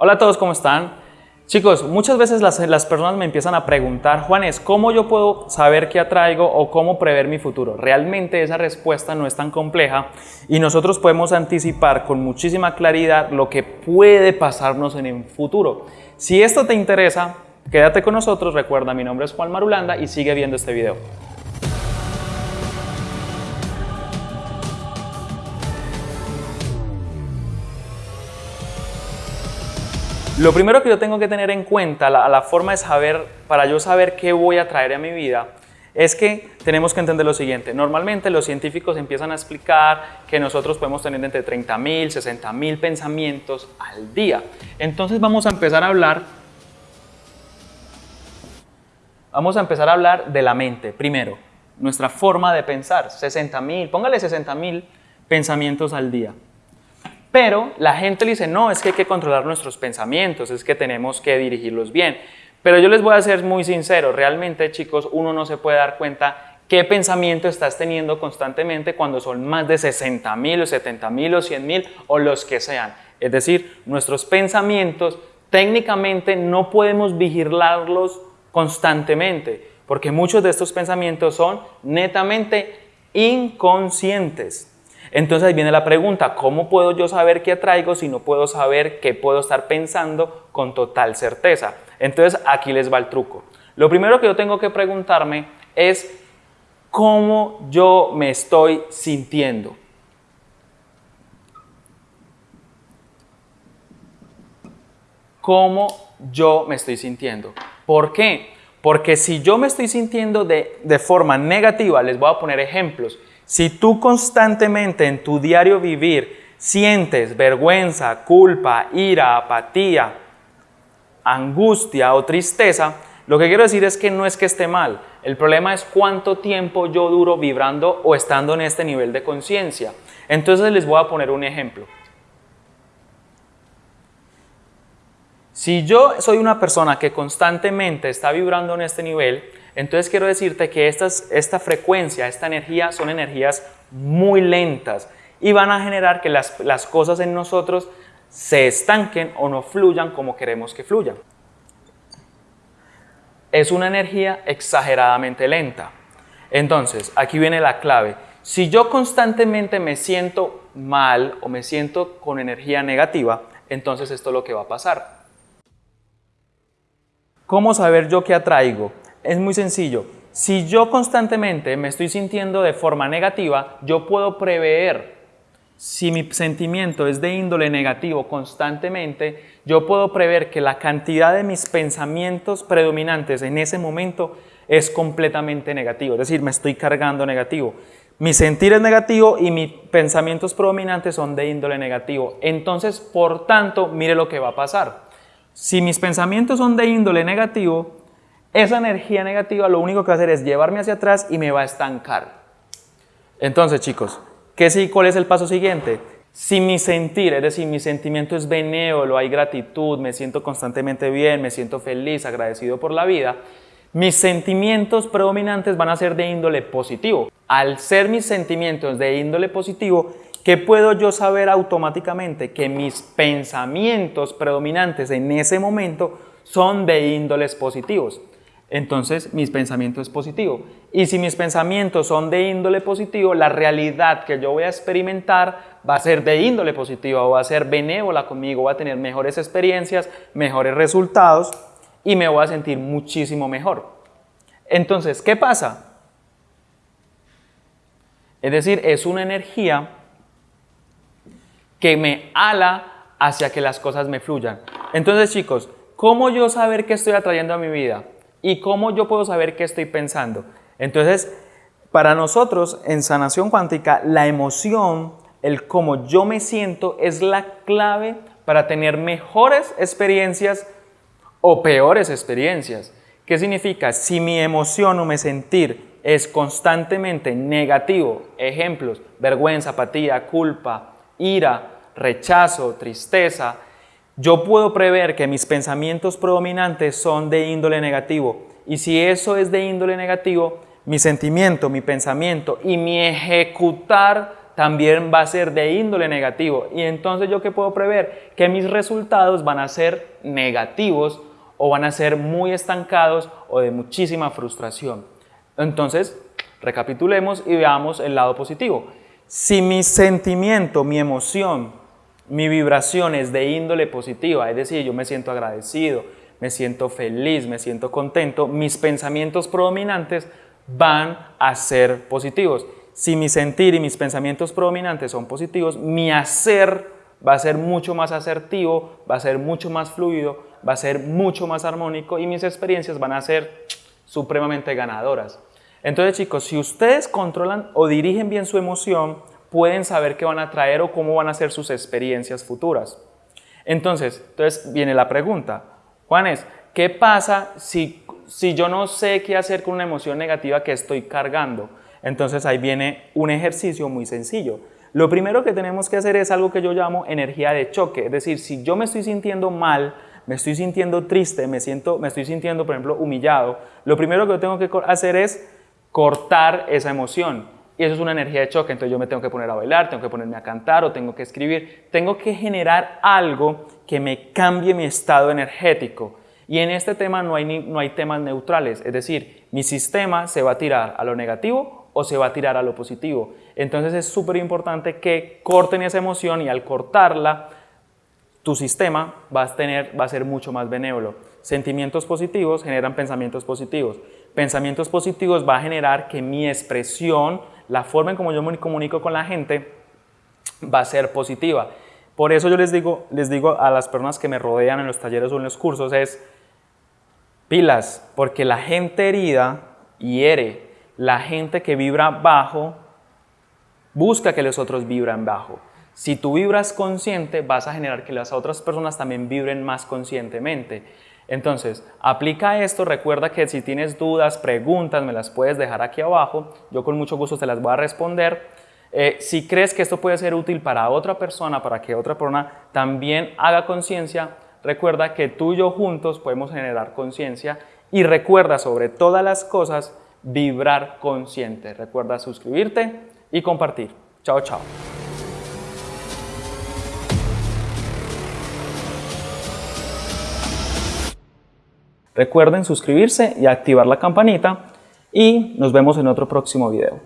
Hola a todos, ¿cómo están? Chicos, muchas veces las, personas me empiezan a preguntar, Juanes, ¿cómo yo puedo saber qué atraigo o cómo prever mi futuro? Realmente esa respuesta no es tan compleja y nosotros podemos anticipar con muchísima claridad lo que puede pasarnos en el futuro. Si esto te interesa, quédate con nosotros, recuerda, mi nombre es Juan Marulanda y sigue viendo este video. Lo primero que yo tengo que tener en cuenta, la, la, forma de saber, para yo saber qué voy a traer a mi vida, es que tenemos que entender lo siguiente. Normalmente los científicos empiezan a explicar que nosotros podemos tener entre 30.000, 60.000 pensamientos al día. Entonces vamos a empezar a hablar, vamos a empezar a hablar de la mente. Primero, nuestra forma de pensar, 60.000, póngale 60.000 pensamientos al día. Pero la gente le dice, no, es que hay que controlar nuestros pensamientos, es que tenemos que dirigirlos bien. Pero yo les voy a ser muy sincero, realmente chicos, uno no se puede dar cuenta qué pensamiento estás teniendo constantemente cuando son más de 60 mil o 70 mil o 100 mil o los que sean. Es decir, nuestros pensamientos técnicamente no podemos vigilarlos constantemente porque muchos de estos pensamientos son netamente inconscientes. Entonces ahí viene la pregunta, ¿cómo puedo yo saber qué atraigo si no puedo saber qué puedo estar pensando con total certeza? Entonces aquí les va el truco. Lo primero que yo tengo que preguntarme es cómo yo me estoy sintiendo. ¿Cómo yo me estoy sintiendo? ¿Por qué? Porque si yo me estoy sintiendo de, de forma negativa, les voy a poner ejemplos. Si tú constantemente en tu diario vivir sientes vergüenza, culpa, ira, apatía, angustia o tristeza, lo que quiero decir es que no es que esté mal. El problema es cuánto tiempo yo duro vibrando o estando en este nivel de conciencia. Entonces les voy a poner un ejemplo. Si yo soy una persona que constantemente está vibrando en este nivel, entonces quiero decirte que estas, esta frecuencia, esta energía son energías muy lentas y van a generar que las, las cosas en nosotros se estanquen o no fluyan como queremos que fluyan. Es una energía exageradamente lenta. Entonces, aquí viene la clave. Si yo constantemente me siento mal o me siento con energía negativa, entonces esto es lo que va a pasar. ¿Cómo saber yo qué atraigo? Es muy sencillo. Si yo constantemente me estoy sintiendo de forma negativa, yo puedo prever si mi sentimiento es de índole negativo constantemente, yo puedo prever que la cantidad de mis pensamientos predominantes en ese momento es completamente negativo, es decir, me estoy cargando negativo. Mi sentir es negativo y mis pensamientos predominantes son de índole negativo. Entonces, por tanto, mire lo que va a pasar. Si mis pensamientos son de índole negativo, esa energía negativa lo único que va a hacer es llevarme hacia atrás y me va a estancar. Entonces, chicos, ¿qué sí, ¿cuál es el paso siguiente? Si mi sentir, es decir, mi sentimiento es benévolo, hay gratitud, me siento constantemente bien, me siento feliz, agradecido por la vida, mis sentimientos predominantes van a ser de índole positivo. Al ser mis sentimientos de índole positivo, ¿qué puedo yo saber automáticamente? Que mis pensamientos predominantes en ese momento son de índoles positivos entonces mis pensamientos es positivo. Y si mis pensamientos son de índole positivo, la realidad que yo voy a experimentar va a ser de índole positiva, va a ser benévola conmigo, va a tener mejores experiencias, mejores resultados y me voy a sentir muchísimo mejor. Entonces, ¿qué pasa? Es decir, es una energía que me ala hacia que las cosas me fluyan. Entonces, chicos, ¿cómo yo saber qué estoy atrayendo a mi vida? ¿Y cómo yo puedo saber qué estoy pensando? Entonces, para nosotros en sanación cuántica, la emoción, el cómo yo me siento es la clave para tener mejores experiencias o peores experiencias. ¿Qué significa? Si mi emoción o mi sentir es constantemente negativo, ejemplos, vergüenza, apatía, culpa, ira, rechazo, tristeza, yo puedo prever que mis pensamientos predominantes son de índole negativo y si eso es de índole negativo, mi sentimiento, mi pensamiento y mi ejecutar también va a ser de índole negativo. Y entonces yo qué puedo prever? Que mis resultados van a ser negativos o van a ser muy estancados o de muchísima frustración. Entonces, recapitulemos y veamos el lado positivo. Si mi sentimiento, mi emoción, mi vibración es de índole positiva, es decir, yo me siento agradecido, me siento feliz, me siento contento, mis pensamientos predominantes van a ser positivos. Si mi sentir y mis pensamientos predominantes son positivos, mi hacer va a ser mucho más asertivo, va a ser mucho más fluido, va a ser mucho más armónico y mis experiencias van a ser supremamente ganadoras. Entonces chicos, si ustedes controlan o dirigen bien su emoción, pueden saber qué van a traer o cómo van a ser sus experiencias futuras. Entonces, entonces viene la pregunta, Juanes, ¿qué pasa si, si yo no sé qué hacer con una emoción negativa que estoy cargando? Entonces ahí viene un ejercicio muy sencillo. Lo primero que tenemos que hacer es algo que yo llamo energía de choque, es decir, si yo me estoy sintiendo mal, me estoy sintiendo triste, me, siento, me estoy sintiendo, por ejemplo, humillado, lo primero que tengo que hacer es cortar esa emoción. Y eso es una energía de choque, entonces yo me tengo que poner a bailar, tengo que ponerme a cantar o tengo que escribir. Tengo que generar algo que me cambie mi estado energético. Y en este tema no hay, no hay temas neutrales, es decir, mi sistema se va a tirar a lo negativo o se va a tirar a lo positivo. Entonces es súper importante que corten esa emoción y al cortarla, tu sistema va a, ser mucho más benévolo. Sentimientos positivos generan pensamientos positivos. Pensamientos positivos va a generar que mi expresión la forma en como yo me comunico con la gente va a ser positiva. Por eso yo les digo, les digo a las personas que me rodean en los talleres o en los cursos es pilas, porque la gente herida hiere, la gente que vibra bajo busca que los otros vibran bajo. Si tú vibras consciente, vas a generar que las otras personas también vibren más conscientemente. Entonces, aplica esto, recuerda que si tienes dudas, preguntas, me las puedes dejar aquí abajo, yo con mucho gusto te las voy a responder. Eh, si crees que esto puede ser útil para otra persona, para que otra persona también haga conciencia, recuerda que tú y yo juntos podemos generar conciencia y recuerda sobre todas las cosas vibrar consciente. Recuerda suscribirte y compartir. Chao, chao. Recuerden suscribirse y activar la campanita y nos vemos en otro próximo video.